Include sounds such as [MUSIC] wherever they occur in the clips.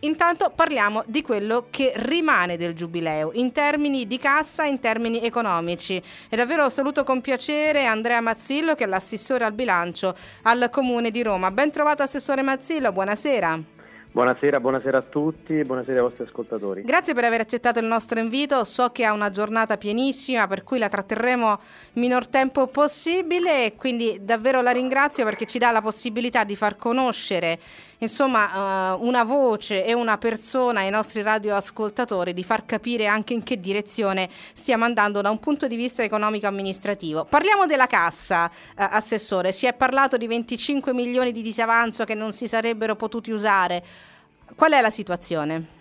Intanto parliamo di quello che rimane del giubileo in termini di cassa, in termini economici. E davvero saluto con piacere Andrea Mazzillo che è l'assessore al bilancio al Comune di Roma. Ben trovato Assessore Mazzillo, buonasera. Buonasera, buonasera a tutti buonasera ai vostri ascoltatori. Grazie per aver accettato il nostro invito. So che ha una giornata pienissima, per cui la tratterremo il minor tempo possibile e quindi davvero la ringrazio perché ci dà la possibilità di far conoscere insomma uh, una voce e una persona ai nostri radioascoltatori, di far capire anche in che direzione stiamo andando da un punto di vista economico-amministrativo. Parliamo della cassa, uh, Assessore. Si è parlato di 25 milioni di disavanzo che non si sarebbero potuti usare. Qual è la situazione?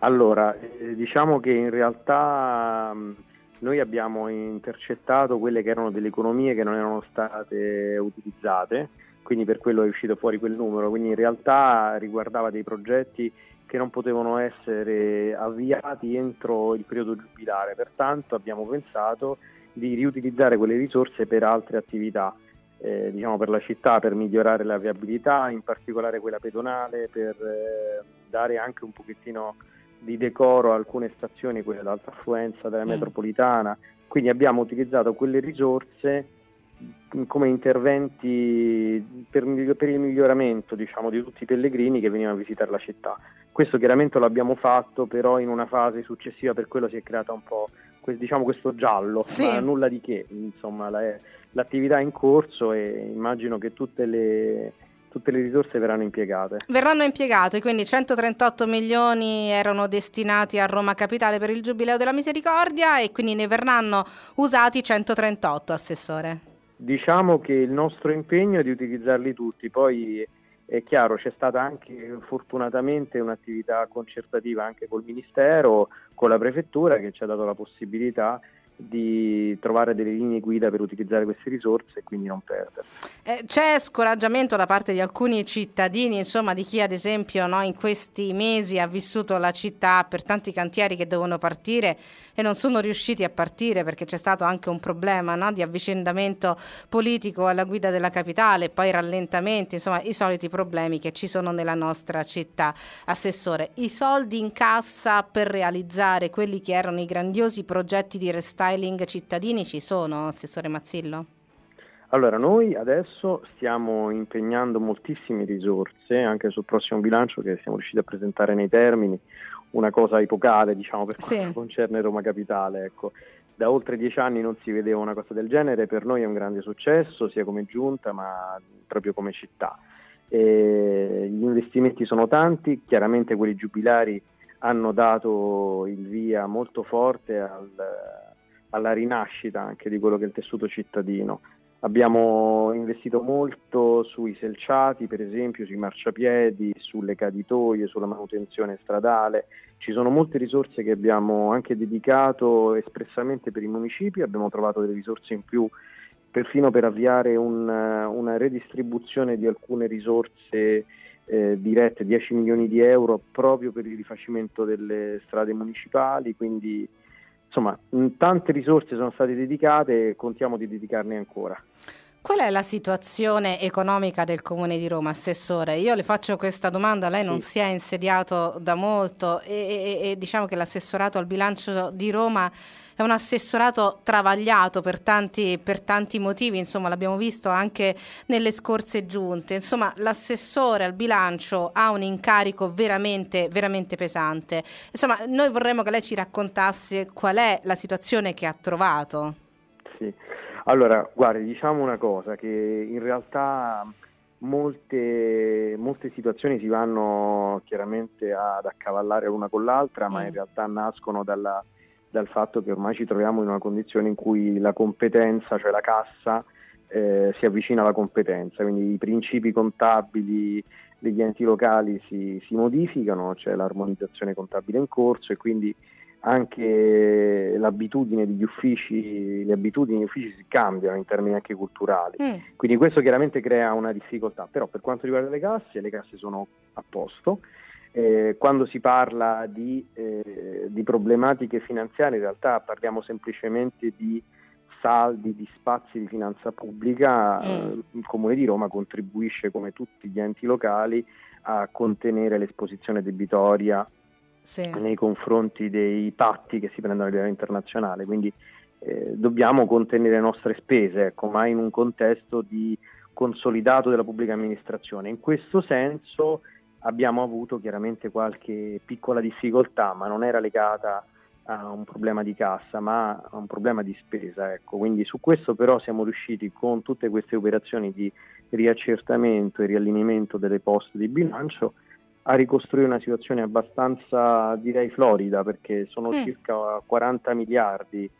Allora, eh, diciamo che in realtà mh, noi abbiamo intercettato quelle che erano delle economie che non erano state utilizzate, quindi per quello è uscito fuori quel numero, quindi in realtà riguardava dei progetti che non potevano essere avviati entro il periodo giubilare, pertanto abbiamo pensato di riutilizzare quelle risorse per altre attività eh, diciamo per la città per migliorare la viabilità, in particolare quella pedonale, per eh, dare anche un pochettino di decoro a alcune stazioni, quelle d'alta affluenza della mm. metropolitana. Quindi abbiamo utilizzato quelle risorse come interventi per, per il miglioramento diciamo, di tutti i pellegrini che venivano a visitare la città. Questo chiaramente lo abbiamo fatto, però in una fase successiva per quello si è creata un po' diciamo, questo giallo, sì. ma nulla di che, insomma, la, l'attività in corso e immagino che tutte le, tutte le risorse verranno impiegate. Verranno impiegate, quindi 138 milioni erano destinati a Roma Capitale per il Giubileo della Misericordia e quindi ne verranno usati 138, Assessore. Diciamo che il nostro impegno è di utilizzarli tutti, poi è chiaro c'è stata anche fortunatamente un'attività concertativa anche col Ministero, con la Prefettura che ci ha dato la possibilità di trovare delle linee guida per utilizzare queste risorse e quindi non perdere. Eh, c'è scoraggiamento da parte di alcuni cittadini, insomma di chi ad esempio no, in questi mesi ha vissuto la città per tanti cantieri che devono partire e non sono riusciti a partire perché c'è stato anche un problema no, di avvicendamento politico alla guida della capitale, poi rallentamenti, insomma i soliti problemi che ci sono nella nostra città. Assessore, i soldi in cassa per realizzare quelli che erano i grandiosi progetti di restauro styling cittadini ci sono, Assessore Mazzillo? Allora, noi adesso stiamo impegnando moltissime risorse anche sul prossimo bilancio che siamo riusciti a presentare nei termini, una cosa epocale diciamo per quanto sì. concerne Roma Capitale. Ecco. Da oltre dieci anni non si vedeva una cosa del genere, per noi è un grande successo sia come giunta ma proprio come città. E gli investimenti sono tanti, chiaramente quelli giubilari hanno dato il via molto forte al, alla rinascita anche di quello che è il tessuto cittadino. Abbiamo investito molto sui selciati, per esempio, sui marciapiedi, sulle caditoie, sulla manutenzione stradale. Ci sono molte risorse che abbiamo anche dedicato espressamente per i municipi, abbiamo trovato delle risorse in più perfino per avviare un, una redistribuzione di alcune risorse eh, dirette, 10 milioni di euro, proprio per il rifacimento delle strade municipali, quindi insomma tante risorse sono state dedicate e contiamo di dedicarne ancora. Qual è la situazione economica del Comune di Roma, Assessore? Io le faccio questa domanda, lei non sì. si è insediato da molto e, e, e diciamo che l'assessorato al bilancio di Roma è un assessorato travagliato per tanti, per tanti motivi, insomma l'abbiamo visto anche nelle scorse giunte, insomma l'assessore al bilancio ha un incarico veramente, veramente pesante. Insomma noi vorremmo che lei ci raccontasse qual è la situazione che ha trovato. Sì, allora guardi diciamo una cosa che in realtà molte, molte situazioni si vanno chiaramente ad accavallare l'una con l'altra, ma in mm. realtà nascono dalla dal fatto che ormai ci troviamo in una condizione in cui la competenza, cioè la cassa, eh, si avvicina alla competenza, quindi i principi contabili degli enti locali si, si modificano, c'è l'armonizzazione contabile in corso e quindi anche l'abitudine degli uffici, le abitudini degli uffici si cambiano in termini anche culturali. Mm. Quindi questo chiaramente crea una difficoltà, però per quanto riguarda le casse, le casse sono a posto eh, quando si parla di, eh, di, problematiche finanziarie in realtà parliamo semplicemente di saldi, di spazi di finanza pubblica, mm. il Comune di Roma contribuisce come tutti gli enti locali a contenere l'esposizione debitoria sì. nei confronti dei patti che si prendono a livello internazionale, quindi eh, dobbiamo contenere le nostre spese, ecco, ma in un contesto di consolidato della pubblica amministrazione. In questo senso abbiamo avuto chiaramente qualche piccola difficoltà, ma non era legata a un problema di cassa, ma a un problema di spesa. Ecco. Quindi su questo però siamo riusciti con tutte queste operazioni di riaccertamento e riallineamento delle poste di bilancio a ricostruire una situazione abbastanza, direi, florida, perché sono mm. circa 40 miliardi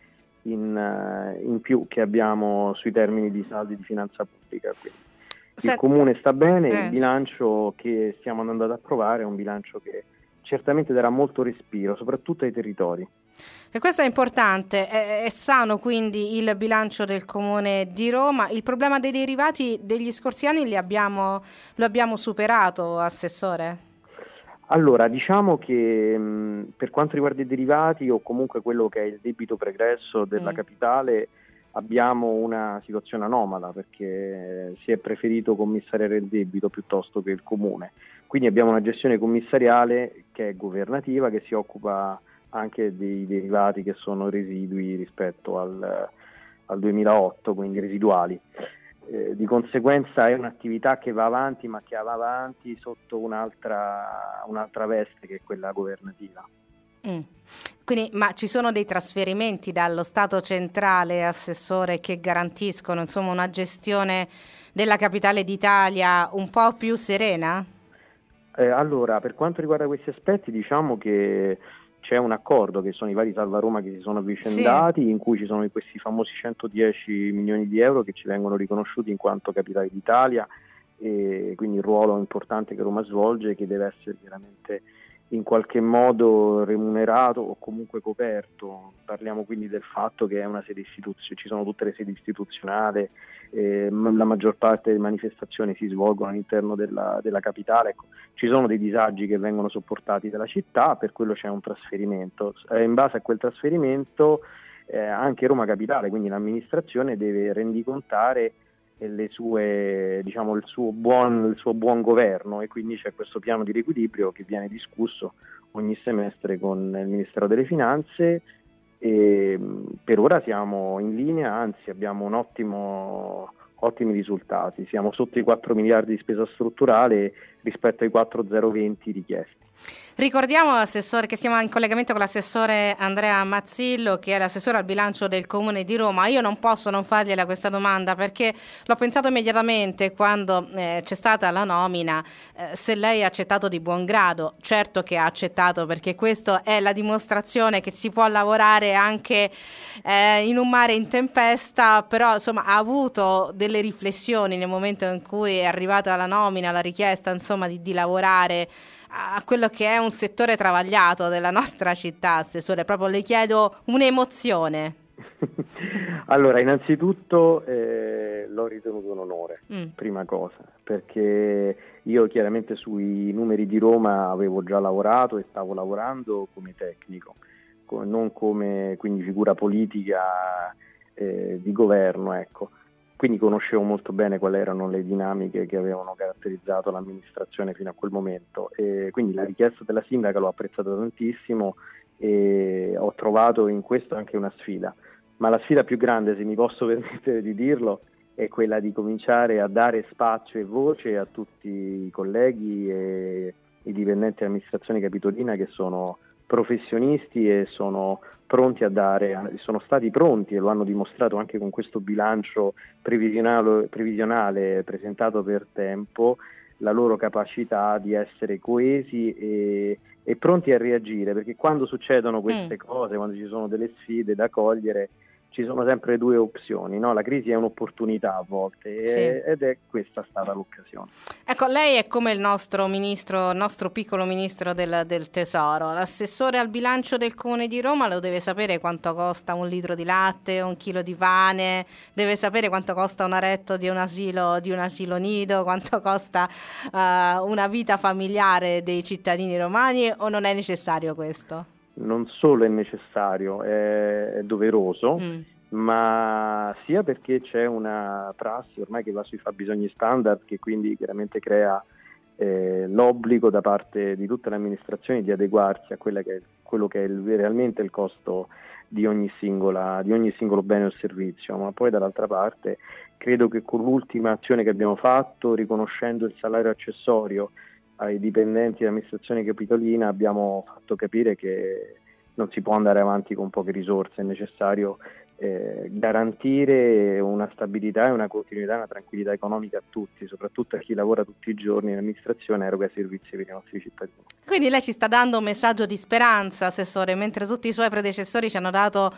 in, eh, in, più che abbiamo sui termini di saldi di finanza pubblica. Quindi il comune sta bene, eh. il bilancio che stiamo andando ad approvare è un bilancio che certamente darà molto respiro, soprattutto ai territori. E questo è importante, è, è, sano quindi il bilancio del Comune di Roma. Il problema dei derivati degli scorsi anni abbiamo, lo abbiamo superato, Assessore? Allora, diciamo che mh, per quanto riguarda i derivati o comunque quello che è il debito pregresso della mm. capitale, abbiamo una situazione anomala perché si è preferito commissariare il debito piuttosto che il comune. Quindi abbiamo una gestione commissariale che è governativa, che si occupa anche dei derivati che sono residui rispetto al, al 2008, quindi residuali. Eh, di conseguenza è un'attività che va avanti, ma che va avanti sotto un'altra, un'altra veste che è quella governativa. Mm. Quindi, ma ci sono dei trasferimenti dallo Stato centrale, assessore, che garantiscono insomma, una gestione della capitale d'Italia un po' più serena? Eh, allora, per quanto riguarda questi aspetti, diciamo che c'è un accordo che sono i vari Salva Roma che si sono avvicendati, sì. in cui ci sono questi famosi 110 milioni di euro che ci vengono riconosciuti in quanto capitale d'Italia e quindi il ruolo importante che Roma svolge che deve essere chiaramente in qualche modo remunerato o comunque coperto. Parliamo quindi del fatto che è una sede istituzionale, ci sono tutte le sedi istituzionali, eh, la maggior parte delle manifestazioni si svolgono all'interno della, della capitale. Ecco, ci sono dei disagi che vengono sopportati dalla città, per quello c'è un trasferimento. Eh, in base a quel trasferimento eh, anche Roma Capitale, quindi l'amministrazione, deve rendicontare sue, diciamo, il, suo buon, il, suo buon, governo e quindi c'è questo piano di riequilibrio che viene discusso ogni semestre con il Ministero delle Finanze e per ora siamo in linea, anzi abbiamo ottimo, ottimi risultati, siamo sotto i 4 miliardi di spesa strutturale rispetto ai 4,020 richiesti. Ricordiamo, che siamo in collegamento con l'assessore Andrea Mazzillo, che è l'assessore al bilancio del Comune di Roma. Io non posso non fargliela questa domanda perché l'ho pensato immediatamente quando eh, c'è stata la nomina, eh, se lei ha accettato di buon grado. Certo che ha accettato perché questa è la dimostrazione che si può lavorare anche eh, in un mare in tempesta, però insomma ha avuto delle riflessioni nel momento in cui è arrivata la nomina, la richiesta insomma di, di lavorare a quello che è un settore travagliato della nostra città, Assessore, proprio le chiedo un'emozione. [LAUGHS] allora, innanzitutto eh, l'ho ritenuto un onore, mm. prima cosa, perché io chiaramente sui numeri di Roma avevo già lavorato e stavo lavorando come tecnico, non come quindi figura politica eh, di governo, ecco quindi conoscevo molto bene quali erano le dinamiche che avevano caratterizzato l'amministrazione fino a quel momento. E quindi la richiesta della sindaca l'ho apprezzata tantissimo e ho trovato in questo anche una sfida, ma la sfida più grande, se mi posso [LAUGHS] permettere di dirlo, è quella di cominciare a dare spazio e voce a tutti i colleghi e i dipendenti dell'amministrazione capitolina che sono professionisti e sono pronti a dare, sono stati pronti e lo hanno dimostrato anche con questo bilancio previsionale, previsionale presentato per tempo, la loro capacità di essere coesi e, e pronti a reagire, perché quando succedono queste mm. cose, quando ci sono delle sfide da cogliere, ci sono sempre due opzioni, no? la crisi è un'opportunità a volte sì. ed è questa stata l'occasione. Ecco, lei è come il nostro ministro, il nostro piccolo ministro del, del, tesoro, l'assessore al bilancio del comune di Roma lo deve sapere quanto costa un litro di latte, un chilo di pane, deve sapere quanto costa un aretto di un asilo, di un asilo nido, quanto costa uh, una vita familiare dei cittadini romani o non è necessario questo? Non solo è necessario, è, è doveroso, mm. ma sia perché c'è una prassi ormai che va sui fabbisogni standard che quindi chiaramente crea eh, l'obbligo da parte di tutte le amministrazioni di adeguarsi a che è, quello che è il, realmente il costo di ogni, singola, di ogni singolo bene o servizio, ma poi dall'altra parte credo che con l'ultima azione che abbiamo fatto, riconoscendo il salario accessorio ai dipendenti dell'amministrazione capitolina, abbiamo fatto capire che non si può andare avanti con poche risorse, è necessario eh, garantire una stabilità e una continuità e una tranquillità economica a tutti, soprattutto a chi lavora tutti i giorni in amministrazione e eroga servizi per i nostri cittadini. Quindi lei ci sta dando un messaggio di speranza, Assessore, mentre tutti i suoi predecessori ci hanno dato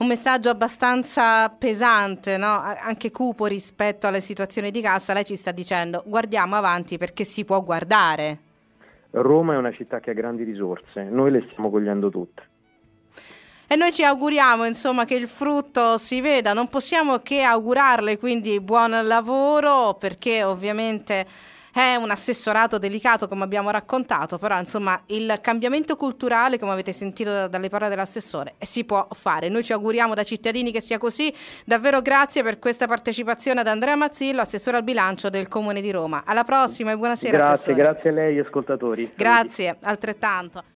un messaggio abbastanza pesante, no? anche cupo rispetto alle situazioni di cassa, lei ci sta dicendo guardiamo avanti perché si può guardare. Roma è una città che ha grandi risorse, noi le stiamo cogliendo tutte. E noi ci auguriamo insomma che il frutto si veda, non possiamo che augurarle quindi buon lavoro perché ovviamente è un assessorato delicato come abbiamo raccontato, però insomma il cambiamento culturale, come avete sentito dalle parole dell'assessore, si può fare. Noi ci auguriamo da cittadini che sia così. Davvero grazie per questa partecipazione ad Andrea Mazzillo, assessore al bilancio del Comune di Roma. Alla prossima e buonasera. Grazie, assessore. grazie a lei ascoltatori. Grazie, altrettanto.